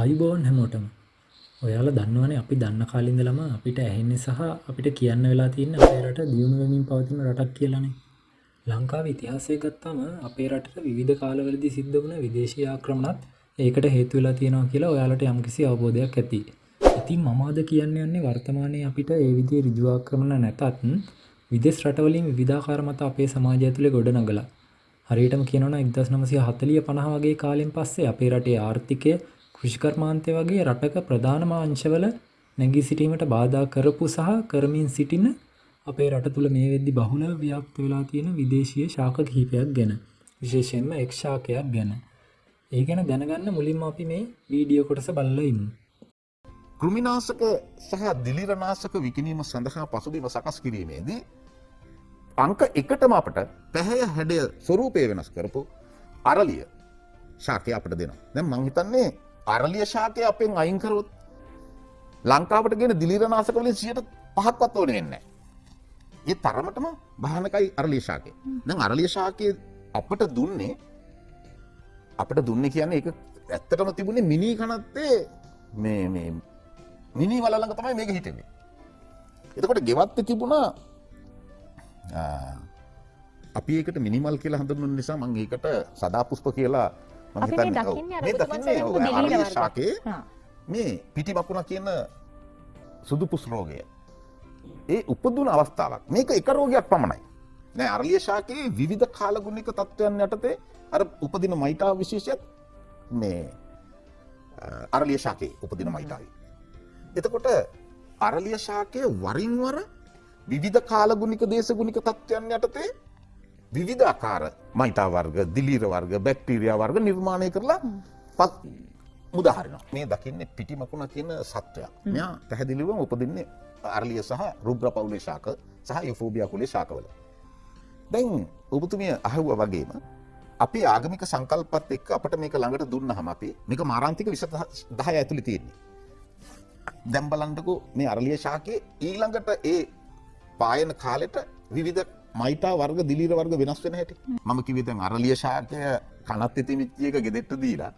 ආයුබෝවන් හැමෝටම ඔයාලා දන්නවනේ අපි දන්න කාලේ ඉඳලම අපිට ඇහෙන්නේ සහ අපිට කියන්න වෙලා තියෙන අපේ රට දියුණු වෙමින් පවතින රටක් කියලානේ. ලංකාවේ ඉතිහාසය ගත්තාම අපේ රටට විවිධ කාලවලදී සිද්ධ වුණ විදේශීය ආක්‍රමණත් ඒකට හේතු වෙලා තියෙනවා කියලා ඔයාලට යම්කිසි අවබෝධයක් ඇති. ඉතින් මම අද කියන්න යන්නේ වර්තමානයේ අපිට ඒ විදිහේ ඍජු ආක්‍රමණ නැතත් විදේශ රටවලින් විවිධාකාර මත අපේ සමාජය ඇතුලේ ගොඩනගලා හරියටම කියනවා නම් 1940 50 වගේ කාලෙන් පස්සේ අපේ රටේ ආර්ථිකය කෘෂිකර්මාන්තය වගේ රටක ප්‍රධානම අංශවල නැගී සිටීමට බාධා කරපු සහ කරමින් සිටින අපේ රට තුළ මේ වෙද්දි බහුලව ව්‍යාප්ත වෙලා තියෙන විදේශීය ශාක කිහිපයක් ගැන විශේෂයෙන්ම එක් ශාකයක් ගැන. ඒ ගැන දැනගන්න මුලින්ම අපි මේ වීඩියෝ කොටස බලලා ඉමු. කෘමිනාසක සහ දිලිරනාසක විකිනීම සඳහා පසුබිම සකස් කිරීමේදී අංක එකටම අපට පැහැය හැඩය ස්වරූපය වෙනස් කරපු අරලිය ශාකය අපට දෙනවා. දැන් මං හිතන්නේ අරලිය ශාකය අපෙන් අයින්කරොත් ලංකාවට ගෙන දිලිරනාසක වලින් සියට පහක්වත් ඕන වෙන්න. ඒ තරමටම භානකයි අරලිය ශාකය. දැන් අරලිය ශාකය අපට දුන්නේ අපට දුන්න කියන්නේ එක ඇත්තටම තිබුණේ මිනී කනත්තේ මේ මේ මිනී වලළඟ තමයි මේක හිටෙන්නේ. එතකොට ගෙවත්ත තිබුණා අපි ඒකට මිනිමල් කියලා හඳුන්වන නිසා මං ඒකට සදා පුෂ්ප කියලා මං. ශාකයේ. මේ පිටි මකුණ කියන සුදු පුස් රෝගය. ඒ උපදුන අවස්ථාවක්. මේක එක රෝගයක් පමණයි. නෑ අරලිය ශාකයේ විවිධ කාලගුණික තත්ත්වයන් යටතේ අර උපදින මයිටා විශේෂයත් මේ අරලිය ශාකයේ උපදින මයිටාවි. එතකොට අරලිය ශාකය වරින් වර විවිධ කාලගුණික දේශගුණික තත්ත්වයන් යටතේ විවිධාකාර මයිතා වර්ග දිලීර වර්ග බැක්ටීරියා වර්ග නිර්මාණය කරලා පත් මුදාහරිනවා. මේ දකින්න පිටිමකුණ කියන සත්වයක් මෙයා පැහැදිලිවම උපදින්නේ අරලිය සහ රුබ්‍ර පවුලේ ශාක සහ යුෆෝබියා කුලේ ශාකවල. දැන් ඔබතුමිය අහුව වගේම අපි ආගමික සංකල්පත් එක්ක අපට මේක ළඟට දුන්නහම අපි මේක මාරාන්තික විස දහය ඇතුළි තියෙන්නේ. දැන් බලන්නකෝ මේ අරලිය ශාකයේ ඊළඟට ඒ පායන කාලෙට විවිධ මයිතා වර්ග දිලීර වර්ග වෙනස් වෙන හැටි. මම කිව්වේ දැන් අරලිය ශාකය කනත් ඉතිමිච්ච එක ගෙදෙට්ට දීලා.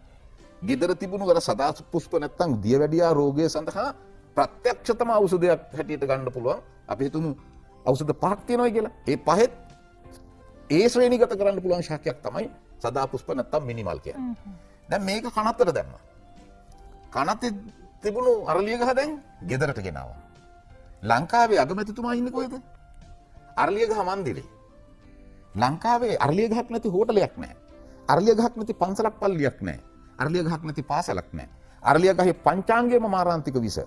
ගෙදර තිබුණු අර සදා පුෂ්ප නැත්තම් දියවැඩියා රෝගය සඳහා ප්‍රත්‍යක්ෂතම ඖෂධයක් හැටියට ගන්න පුළුවන්. අපි හිතමු ඖෂධ පහක් තියෙනවා කියලා. ඒ පහෙත් ඒ ශ්‍රේණිගත කරන්න පුළුවන් ශාකයක් තමයි සදා පුෂ්ප නැත්තම් මිනිමල් කියන්නේ. දැන් මේක කනත්තට දැම්මා. කනත්තේ තිබුණු අරලිය ගහ දැන් ගෙදරට ගෙනවා. ලංකාවේ අගමැතිතුමා ඉන්නේ කොහෙද අරලිය ගහ මන්දිරේ. ලංකාවේ අරලිය ගහක් නැති හෝටලයක් නැහැ අරලිය ගහක් නැති පන්සලක් පල්ලියක් නැහැ අරලිය ගහක් නැති පාසලක් නැහැ අරලිය ගහේ පංචාංගයේම මාරාන්තික විස.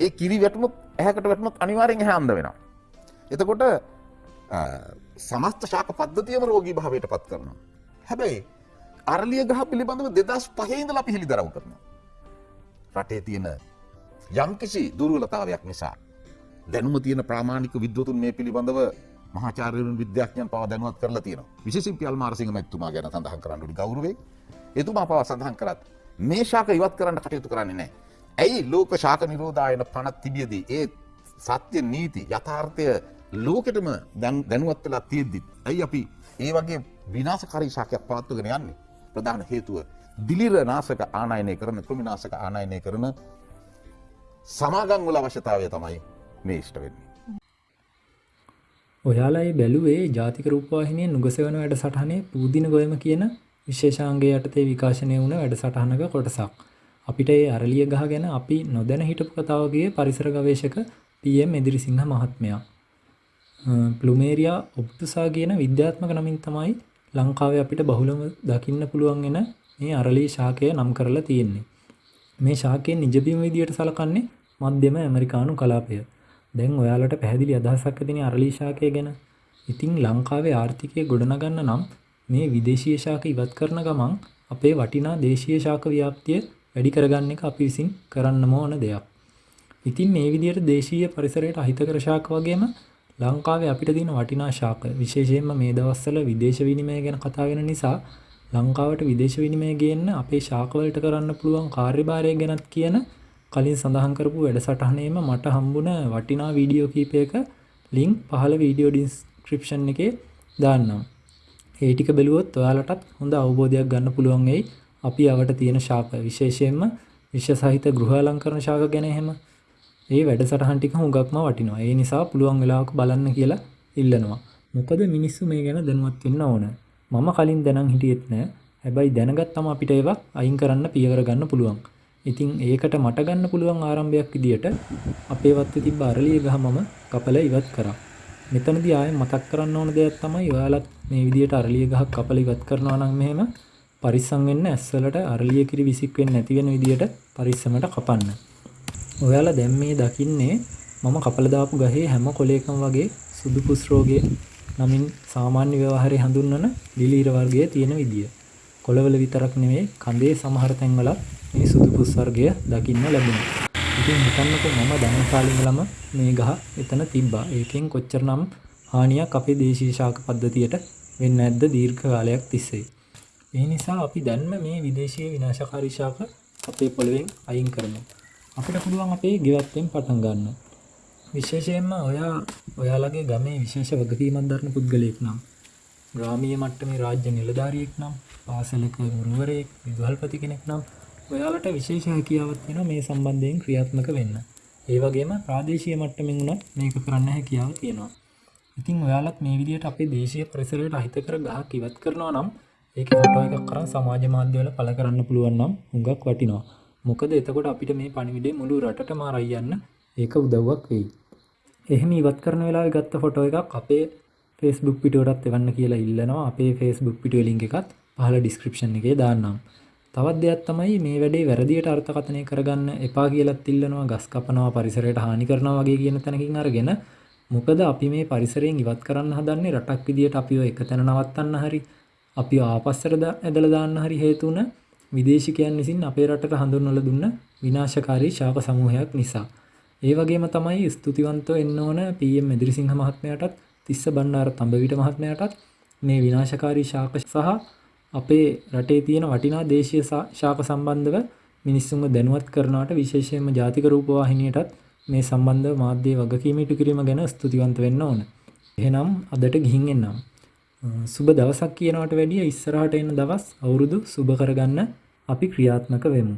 ඒ කිරි වැටුනොත් ඇහැකට වැටුනොත් අනිවාර්යෙන් ඇහැ අන්ධ වෙනවා. එතකොට අ, සමස්ත ශාක පද්ධතියම රෝගී භාවයට පත් කරනවා. හැබැයි අරලිය ගහ පිළිබඳව දෙදස් පහහින්දල අපි හෙළිදරව් කරනවා. රටේ තියෙන යම්කිසි දුර්වලතාවයක් නිසා. දැනුම තියෙන ප්‍රාමාණික විද්වතුන් මේ පිළිබඳව මහාචාර්යවරුන් විද්‍යාඥයන් පවා දැනුවත් කරලා තියෙනවා. විශේෂයෙන් පියල් මාරසිංහ මැතිතුමා ගැන සඳහන් කරන්න ඕනි ගෞරවයෙන්. එතුමා පවා සඳහන් කරත් මේ ශාක ඉවත් කරන්න කටයුතු කරන්නේ නැහැ. ඇයි ලෝක ශාක නිරෝධායන පනත් තිබියදී ඒ සත්‍ය නීති යථාර්ථය ලෝකෙටම දැන්- දැනුවත් වෙලා තියෙද්දිත් ඇයි අපි ඒ වගේ විනාශකාරී ශාකයක් පවත්වගෙන යන්නේ? ප්‍රධාන හේතුව දිලිර නාශක ආනයනය කරන කෘමිනාශක ආනයනය කරන සමාගම් වල අවශ්‍යතාවය තමයි මේ ඉෂ්ට වෙන්නේ. ඔයාලා ඒ බැලුවේ ජාතික රූපවාහිනියෙන් නුගසවන වැඩසටහනේ පූදින ගොයම කියන විශේෂාංගය යටතේ විකාශනය වුණ වැඩසටහනක කොටසක්. අපිට ඒ අරලිය ගහ ගැන අපි නොදැන හිටපු කතාවගේ පරිසර ගවේෂක පම් එදිරිසිංහ මහත්මයා. අ, ප්ලුමේරියා ඔප්තුසා කියන විද්‍යාත්මක නමින් තමයි ලංකාවේ අපිට බහුලම දකින්න පුළුවන් වෙන මේ අරලී ශාකය නම් කරලා තියෙන්නේ. මේ ශාකයෙන් නිජබිම විදියට සලකන්නේ මධ්‍යම ඇමරිකානු කලාපය. දැන් ඔයාලට පැහැදිලි අදහසක් ඇතිනේ අරලී ශාකය ගැන. ඉතින් ලංකාවේ ආර්ථිකය ගොඩනගන්න නම් මේ විදේශීය ශාක ඉවත් කරන ගමන් අපේ වටිනා දේශීය ශාක ව්‍යාප්තිය වැඩි කරගන්න එක අපි විසින් කරන්නම ඕන දෙයක්. ඉතින් මේ විදිහට දේශීය පරිසරයට අහිතකර ශාක වගේම ලංකාවේ අපිට තියෙන වටිනා ශාක විශේෂයෙන්ම මේ දවස්වල විදේශ විනිමය ගැන කතා වෙන නිසා ලංකාවට විදේශ විනිමය ගේන්න අපේ ශාකවලට කරන්න පුළුවන් කාර්යභාරය ගැනත් කියන කලින් සඳහන් කරපු වැඩසටහනේම මට හම්බුණ වටිනා වීඩියෝ කීපයක ලින්ක් පහළ වීඩියෝ ඩිස්ක්‍රිප්ෂන් එකේ දාන්නම්. ඒ ටික බැලුවොත් ඔයාලටත් හොඳ අවබෝධයක් ගන්න පුළුවන් වෙයි අපි අවට තියෙන ශාක විශේෂයෙන්ම විශ්ව සහිත ගෘහ අලංකරණ ශාක ගැන එහෙම ඒ වැඩසටහන් ටික හුඟක්ම වටිනවා. ඒ නිසා පුළුවන් වෙලාවක බලන්න කියලා ඉල්ලනවා. මොකද මිනිස්සු මේ ගැන දැනුවත් වෙන්න ඕන. මම කලින් දැනන් හිටියෙත් නෑ. හැබැයි දැනගත්තම අපිට ඒවා අයින් කරන්න පියවර ගන්න පුළුවන්. ඉතින් ඒකට මට ගන්න පුළුවන් ආරම්භයක් විදියට අපේ වත්තේ තිබ්බ අරලිය ගහ මම කපලා ඉවත් කරා. මෙතනදී ආයෙ මතක් කරන්න ඕන දෙයක් තමයි ඔයාලත් මේ විදියට අරලිය ගහක් කපලා ඉවත් කරනවා නම් මෙහෙම පරිස්සම් වෙන්න ඇස්වලට අරලිය කිරි විසික් වෙන්නේ නැති වෙන විදියට පරිස්සමට කපන්න. ඔයාලා දැන් මේ දකින්නේ මම කපලා දාපු ගහේ හැම කොලයකම වගේ සුදු පුස් රෝගය නමින් සාමාන්‍ය ව්‍යවහාරයේ හඳුන්වන ලිලීර වර්ගයේ තියෙන විදිය. කොළවල විතරක් නෙවෙයි කඳේ සමහර තැන්වල මේ සුදු පුස් වර්ගය දකින්න ලැබුණා. ඉතින් හිතන්නකෝ මම දැනන කාලේ ඉඳලම මේ ගහ එතන තිබ්බා. ඒකෙන් කොච්චරනම් හානියක් අපේ දේශීය ශාක පද්ධතියට වෙන්නේ නැද්ද දීර්ඝ කාලයක් තිස්සේ. ඒ නිසා අපි දැන්ම මේ විදේශීය විනාශකාරී ශාක අපේ පොළවෙන් අයින් කරමු. අපිට පුළුවන් අපේ ගෙවත්තෙන් පටන් ගන්න. විශේෂයෙන්ම ඔයා ඔයාලගේ ගමේ විශේෂ වගකීමක් දරන පුද්ගලයෙක් නම් ග්‍රාමීය මට්ටමේ රාජ්‍ය නිලධාරියෙක් නම් පාසලක ගුරුවරයෙක් විදුහල්පති කෙනෙක් නම් ඔයාලට විශේෂ හැකියාවක් තියෙනවා මේ සම්බන්ධයෙන් ක්‍රියාත්මක වෙන්න. ඒ වගේම ප්‍රාදේශීය මට්ටමින් උනත් මේක කරන්න හැකියාව තියෙනවා. ඉතින් ඔයාලත් මේ විදිහට අපේ දේශීය පරිසරයට අහිතකර ගහක් ඉවත් කරනවා නම් ඒකේ ෆොටෝ එකක් අරන් සමාජ මාධ්‍යවල පළ කරන්න පුළුවන් නම් හුඟක් වටිනවා. මොකද එතකොට අපිට මේ පණිවිඩය මුළු රටටම අරයි යන්න ඒක උදව්වක් වෙයි. එහෙම ඉවත් කරන වෙලාවේ ගත්ත ෆොටෝ එකක් අපේ Facebook පිටුවටත් එවන්න කියලා ඉල්ලනවා. අපේ Facebook පිටුවේ link එකත් පහළ description එකේ දාන්නම්. තවත් දෙයක් තමයි මේ වැඩේ වැරදියට අර්ථකථනය කරගන්න එපා කියලත් ඉල්ලනවා ගස් කපනවා පරිසරයට හානි කරනවා වගේ කියන තැනකින් අරගෙන මොකද අපි මේ පරිසරයෙන් ඉවත් කරන්න හදන්නේ රටක් විදියට අපිව එක තැන නවත්තන්න හරි අපි ආපස්සට ඇදලා දාන්න හරි හේතු වුණ විදේශිකයන් විසින් අපේ රටට හඳුන්වලා දුන්න විනාශකාරී ශාක සමූහයක් නිසා. ඒ වගේම තමයි ස්තුතිවන්තව එන්න ඕන PM මෙදිරිසිංහ මහත්මයාටත් තිස්ස බණ්ඩාර තඹවිට මහත්මයාටත් මේ විනාශකාරී ශාක සහ අපේ රටේ තියෙන වටිනා දේශීය ශාක සම්බන්ධව මිනිස්සුන්ව දැනුවත් කරනවට විශේෂයෙන්ම ජාතික රූපවාහිනියටත් මේ සම්බන්ධව මාධ්‍ය වගකීම ඉටු කිරීම ගැන ස්තුතිවන්ත වෙන්න ඕන. එහෙනම් අදට ගිහින් එන්නම්. සුබ දවසක් කියනවට වැඩිය ඉස්සරහට එන දවස් අවුරුදු සුබ කරගන්න අපි ක්‍රියාත්මක වෙමු.